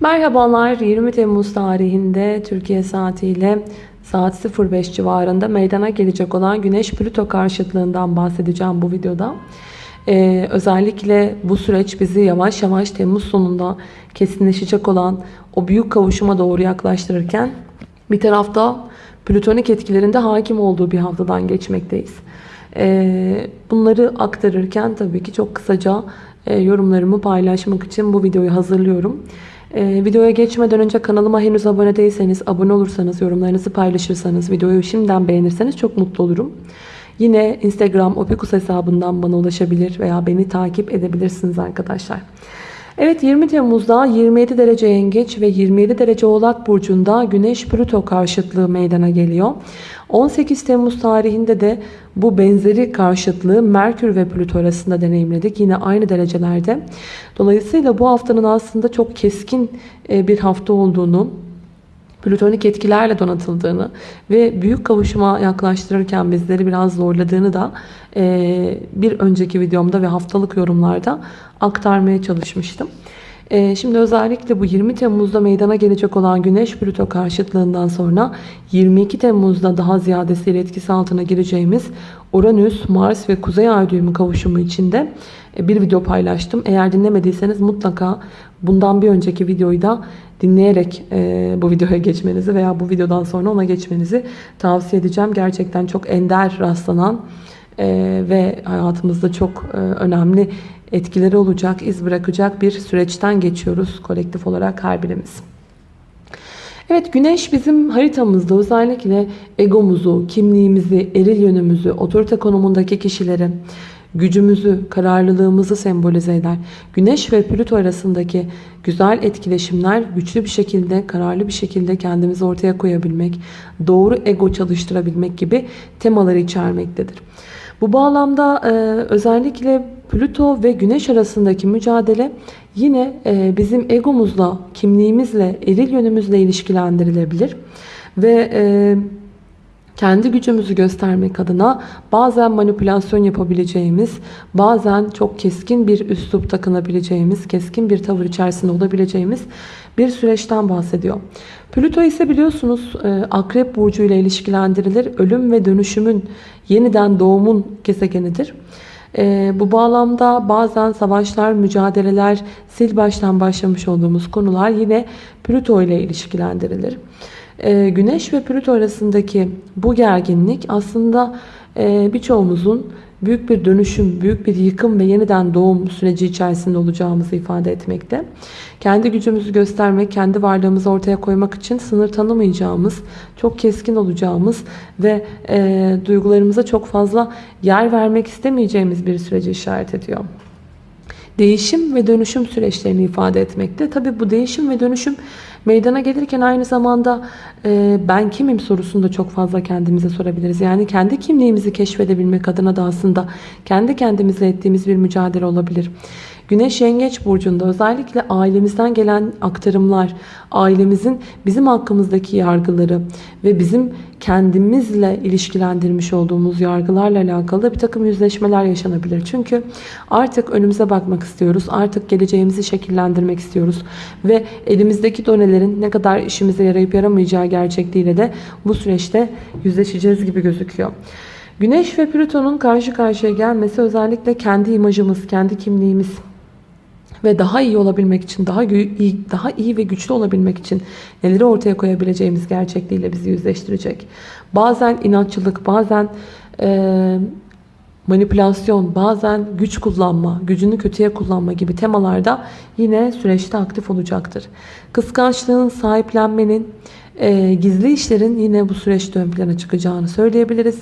Merhabalar 20 Temmuz tarihinde Türkiye saatiyle saat 05 civarında meydana gelecek olan Güneş Plüto karşıtlığından bahsedeceğim bu videoda. Ee, özellikle bu süreç bizi yavaş yavaş Temmuz sonunda kesinleşecek olan o büyük kavuşuma doğru yaklaştırırken bir tarafta plütonik etkilerinde hakim olduğu bir haftadan geçmekteyiz. Ee, bunları aktarırken tabii ki çok kısaca e, yorumlarımı paylaşmak için bu videoyu hazırlıyorum. Ee, videoya geçmeden önce kanalıma henüz abone değilseniz, abone olursanız, yorumlarınızı paylaşırsanız, videoyu şimdiden beğenirseniz çok mutlu olurum. Yine Instagram Opikus hesabından bana ulaşabilir veya beni takip edebilirsiniz arkadaşlar. Evet 20 Temmuz'da 27 derece yengeç ve 27 derece oğlak burcunda Güneş Plüto karşıtlığı meydana geliyor. 18 Temmuz tarihinde de bu benzeri karşıtlığı Merkür ve Plüto arasında deneyimledik. Yine aynı derecelerde. Dolayısıyla bu haftanın aslında çok keskin e, bir hafta olduğunu, plütonik etkilerle donatıldığını ve büyük kavuşuma yaklaştırırken bizleri biraz zorladığını da bir önceki videomda ve haftalık yorumlarda aktarmaya çalışmıştım. E, şimdi özellikle bu 20 Temmuz'da meydana gelecek olan Güneş Plüto karşıtlığından sonra 22 Temmuz'da daha ziyadesiyle etkisi altına gireceğimiz Uranüs, Mars ve Kuzey Ay düğümü kavuşumu içinde e, bir video paylaştım. Eğer dinlemediyseniz mutlaka bundan bir önceki videoyu da dinleyerek e, bu videoya geçmenizi veya bu videodan sonra ona geçmenizi tavsiye edeceğim. Gerçekten çok ender rastlanan e, ve hayatımızda çok e, önemli etkileri olacak, iz bırakacak bir süreçten geçiyoruz kolektif olarak her birimiz. Evet güneş bizim haritamızda özellikle egomuzu, kimliğimizi, eril yönümüzü, otorite konumundaki kişileri, gücümüzü, kararlılığımızı sembolize eder. Güneş ve Plüto arasındaki güzel etkileşimler güçlü bir şekilde, kararlı bir şekilde kendimizi ortaya koyabilmek, doğru ego çalıştırabilmek gibi temaları içermektedir. Bu bağlamda e, özellikle Plüto ve Güneş arasındaki mücadele yine e, bizim egomuzla, kimliğimizle, eril yönümüzle ilişkilendirilebilir. Ve e, kendi gücümüzü göstermek adına bazen manipülasyon yapabileceğimiz, bazen çok keskin bir üslup takınabileceğimiz, keskin bir tavır içerisinde olabileceğimiz bir süreçten bahsediyor. Plüto ise biliyorsunuz e, Akrep Burcu ile ilişkilendirilir. Ölüm ve dönüşümün, yeniden doğumun gezegenidir. E, bu bağlamda bazen savaşlar, mücadeleler, sil baştan başlamış olduğumuz konular yine Plüto ile ilişkilendirilir. E, Güneş ve Plüto arasındaki bu gerginlik aslında e, birçoğumuzun büyük bir dönüşüm, büyük bir yıkım ve yeniden doğum süreci içerisinde olacağımızı ifade etmekte. Kendi gücümüzü göstermek, kendi varlığımızı ortaya koymak için sınır tanımayacağımız, çok keskin olacağımız ve e, duygularımıza çok fazla yer vermek istemeyeceğimiz bir süreci işaret ediyor değişim ve dönüşüm süreçlerini ifade etmekte. Tabi bu değişim ve dönüşüm meydana gelirken aynı zamanda e, ben kimim sorusunu da çok fazla kendimize sorabiliriz. Yani kendi kimliğimizi keşfedebilmek adına da aslında kendi kendimizle ettiğimiz bir mücadele olabilir. Güneş Yengeç Burcu'nda özellikle ailemizden gelen aktarımlar, ailemizin bizim hakkımızdaki yargıları ve bizim kendimizle ilişkilendirmiş olduğumuz yargılarla alakalı bir takım yüzleşmeler yaşanabilir. Çünkü artık önümüze bakmak istiyoruz. Artık geleceğimizi şekillendirmek istiyoruz. Ve elimizdeki donelerin ne kadar işimize yarayıp yaramayacağı gerçekliğiyle de bu süreçte yüzleşeceğiz gibi gözüküyor. Güneş ve Plüton'un karşı karşıya gelmesi özellikle kendi imajımız, kendi kimliğimiz, ve daha iyi olabilmek için, daha iyi, daha iyi ve güçlü olabilmek için neleri ortaya koyabileceğimiz gerçekliğiyle bizi yüzleştirecek. Bazen inatçılık, bazen e, manipülasyon, bazen güç kullanma, gücünü kötüye kullanma gibi temalarda yine süreçte aktif olacaktır. Kıskançlığın, sahiplenmenin, e, gizli işlerin yine bu süreçte ön plana çıkacağını söyleyebiliriz.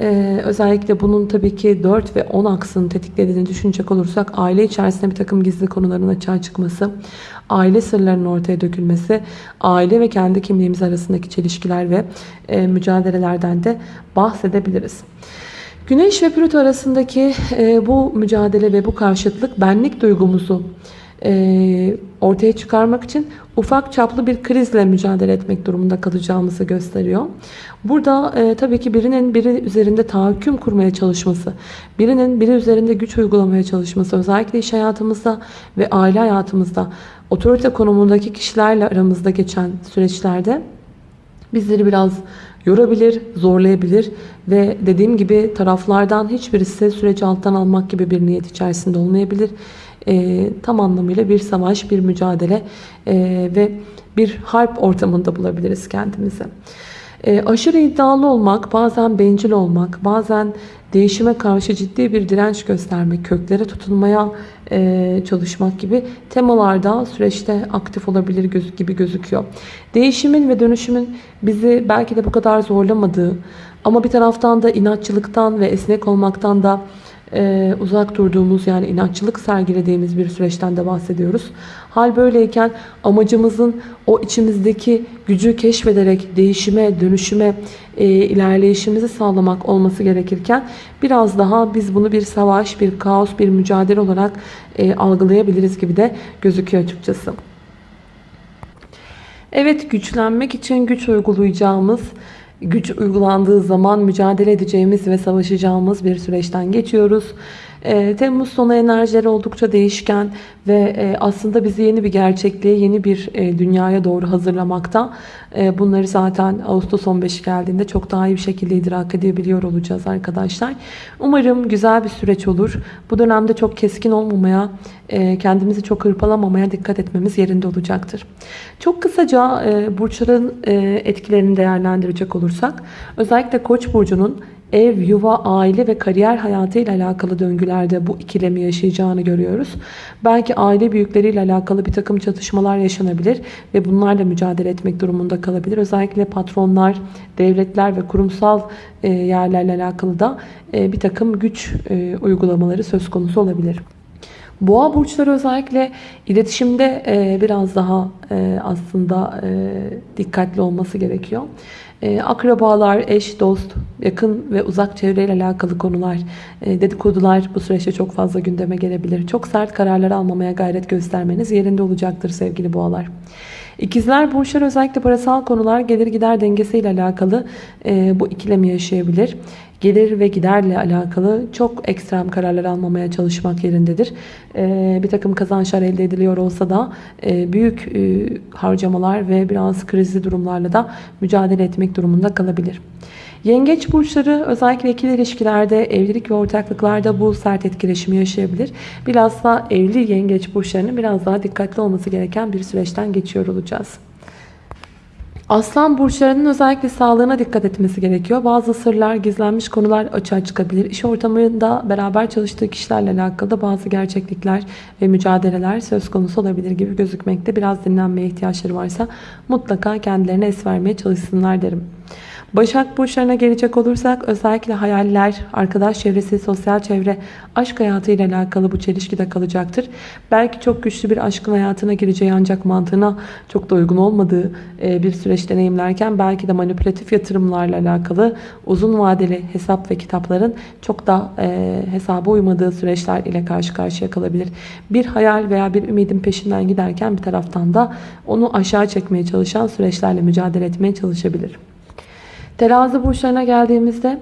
Ee, özellikle bunun tabii ki 4 ve 10 aksını tetiklediğini düşünecek olursak aile içerisinde bir takım gizli konuların açığa çıkması, aile sırlarının ortaya dökülmesi, aile ve kendi kimliğimiz arasındaki çelişkiler ve e, mücadelelerden de bahsedebiliriz. Güneş ve Plüto arasındaki e, bu mücadele ve bu karşıtlık benlik duygumuzu ortaya çıkarmak için ufak çaplı bir krizle mücadele etmek durumunda kalacağımızı gösteriyor. Burada e, tabii ki birinin biri üzerinde tahakküm kurmaya çalışması, birinin biri üzerinde güç uygulamaya çalışması özellikle iş hayatımızda ve aile hayatımızda otorite konumundaki kişilerle aramızda geçen süreçlerde bizleri biraz yorabilir, zorlayabilir ve dediğim gibi taraflardan hiçbirisi süreci alttan almak gibi bir niyet içerisinde olmayabilir. E, tam anlamıyla bir savaş, bir mücadele e, ve bir harp ortamında bulabiliriz kendimizi. E, aşırı iddialı olmak, bazen bencil olmak, bazen değişime karşı ciddi bir direnç göstermek, köklere tutunmaya e, çalışmak gibi temalarda süreçte aktif olabilir göz, gibi gözüküyor. Değişimin ve dönüşümün bizi belki de bu kadar zorlamadığı ama bir taraftan da inatçılıktan ve esnek olmaktan da e, uzak durduğumuz yani inatçılık sergilediğimiz bir süreçten de bahsediyoruz. Hal böyleyken amacımızın o içimizdeki gücü keşfederek değişime, dönüşüme, e, ilerleyişimizi sağlamak olması gerekirken biraz daha biz bunu bir savaş, bir kaos, bir mücadele olarak e, algılayabiliriz gibi de gözüküyor açıkçası. Evet güçlenmek için güç uygulayacağımız güç uygulandığı zaman mücadele edeceğimiz ve savaşacağımız bir süreçten geçiyoruz. E, Temmuz sonu enerjileri oldukça değişken ve e, aslında bizi yeni bir gerçekliğe, yeni bir e, dünyaya doğru hazırlamakta. E, bunları zaten Ağustos 15 geldiğinde çok daha iyi bir şekilde idrak edebiliyor olacağız arkadaşlar. Umarım güzel bir süreç olur. Bu dönemde çok keskin olmamaya, e, kendimizi çok hırpalamamaya dikkat etmemiz yerinde olacaktır. Çok kısaca e, burçların e, etkilerini değerlendirecek olursak, özellikle Koç burcunun ev, yuva, aile ve kariyer hayatı ile alakalı döngülerde bu ikilemi yaşayacağını görüyoruz. Belki aile büyükleriyle alakalı bir takım çatışmalar yaşanabilir ve bunlarla mücadele etmek durumunda kalabilir. Özellikle patronlar, devletler ve kurumsal e, yerlerle alakalı da e, bir takım güç e, uygulamaları söz konusu olabilir. Boğa burçları özellikle iletişimde biraz daha aslında dikkatli olması gerekiyor. E, akrabalar, eş, dost, yakın ve uzak çevreyle alakalı konular, e, dedikodular bu süreçte çok fazla gündeme gelebilir. Çok sert kararlar almamaya gayret göstermeniz yerinde olacaktır sevgili boğalar. İkizler burçlar özellikle parasal konular gelir gider dengesiyle alakalı e, bu ikilemi yaşayabilir gelir ve giderle alakalı çok ekstrem kararlar almamaya çalışmak yerindedir. Ee, bir takım kazançlar elde ediliyor olsa da e, büyük e, harcamalar ve biraz krizli durumlarla da mücadele etmek durumunda kalabilir. Yengeç burçları özellikle ikili ilişkilerde, evlilik ve ortaklıklarda bu sert etkileşimi yaşayabilir. Bilhassa evli yengeç burçlarının biraz daha dikkatli olması gereken bir süreçten geçiyor olacağız. Aslan burçlarının özellikle sağlığına dikkat etmesi gerekiyor. Bazı sırlar, gizlenmiş konular açığa çıkabilir. İş ortamında beraber çalıştığı kişilerle alakalı da bazı gerçeklikler ve mücadeleler söz konusu olabilir gibi gözükmekte. Biraz dinlenmeye ihtiyaçları varsa mutlaka kendilerine es vermeye çalışsınlar derim. Başak burçlarına gelecek olursak özellikle hayaller, arkadaş çevresi, sosyal çevre, aşk hayatı ile alakalı bu çelişkide kalacaktır. Belki çok güçlü bir aşkın hayatına gireceği ancak mantığına çok da uygun olmadığı e, bir süreç deneyimlerken belki de manipülatif yatırımlarla alakalı uzun vadeli hesap ve kitapların çok da e, hesaba uymadığı süreçler ile karşı karşıya kalabilir. Bir hayal veya bir ümidin peşinden giderken bir taraftan da onu aşağı çekmeye çalışan süreçlerle mücadele etmeye çalışabilir. Terazi burçlarına geldiğimizde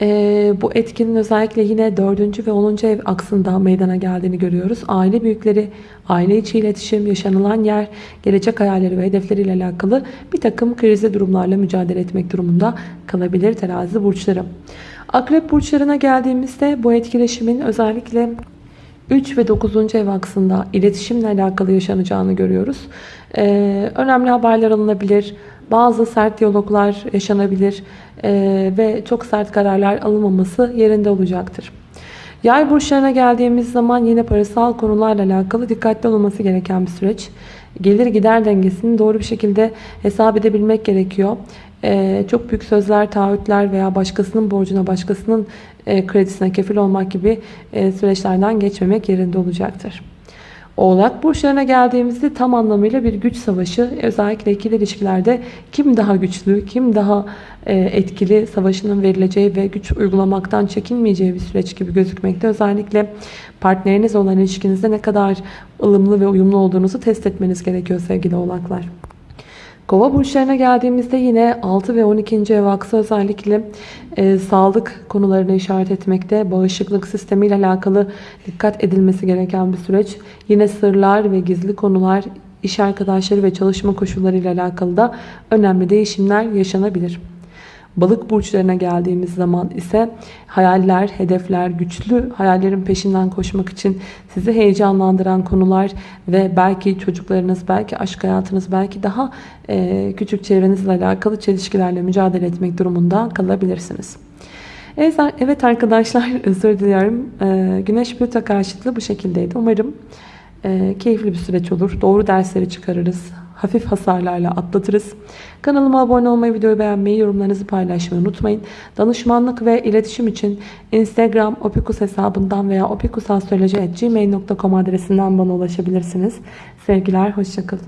e, bu etkinin özellikle yine 4. ve 10. ev aksında meydana geldiğini görüyoruz. Aile büyükleri, aile içi iletişim, yaşanılan yer, gelecek hayalleri ve hedefleriyle alakalı bir takım krizli durumlarla mücadele etmek durumunda kalabilir terazi burçları. Akrep burçlarına geldiğimizde bu etkileşimin özellikle 3 ve 9. ev aksında iletişimle alakalı yaşanacağını görüyoruz. Ee, önemli haberler alınabilir. Bazı sert diyaloglar yaşanabilir ee, ve çok sert kararlar alınmaması yerinde olacaktır. Yay burçlarına geldiğimiz zaman yine parasal konularla alakalı dikkatli olması gereken bir süreç. Gelir gider dengesini doğru bir şekilde hesap edebilmek gerekiyor. Ee, çok büyük sözler, taahhütler veya başkasının borcuna, başkasının e, kredisine kefil olmak gibi e, süreçlerden geçmemek yerinde olacaktır. Oğlak burçlarına geldiğimizde tam anlamıyla bir güç savaşı özellikle ikili ilişkilerde kim daha güçlü, kim daha e, etkili savaşının verileceği ve güç uygulamaktan çekinmeyeceği bir süreç gibi gözükmekte. Özellikle partneriniz olan ilişkinizde ne kadar ılımlı ve uyumlu olduğunuzu test etmeniz gerekiyor sevgili oğlaklar. Kova burçlarına geldiğimizde yine 6 ve 12. ev aksı özellikle e, sağlık konularını işaret etmekte. Bağışıklık sistemiyle alakalı dikkat edilmesi gereken bir süreç. Yine sırlar ve gizli konular iş arkadaşları ve çalışma koşulları ile alakalı da önemli değişimler yaşanabilir. Balık burçlarına geldiğimiz zaman ise hayaller, hedefler, güçlü hayallerin peşinden koşmak için sizi heyecanlandıran konular ve belki çocuklarınız, belki aşk hayatınız, belki daha e, küçük çevrenizle alakalı çelişkilerle mücadele etmek durumunda kalabilirsiniz. Evet, arkadaşlar özür diliyorum. E, Güneş Plüto karşıtlığı bu şekildeydi. Umarım e, keyifli bir süreç olur. Doğru dersleri çıkarırız. Hafif hasarlarla atlatırız. Kanalıma abone olmayı, videoyu beğenmeyi, yorumlarınızı paylaşmayı unutmayın. Danışmanlık ve iletişim için Instagram opikus hesabından veya opikusastroloji.gmail.com adresinden bana ulaşabilirsiniz. Sevgiler, hoşçakalın.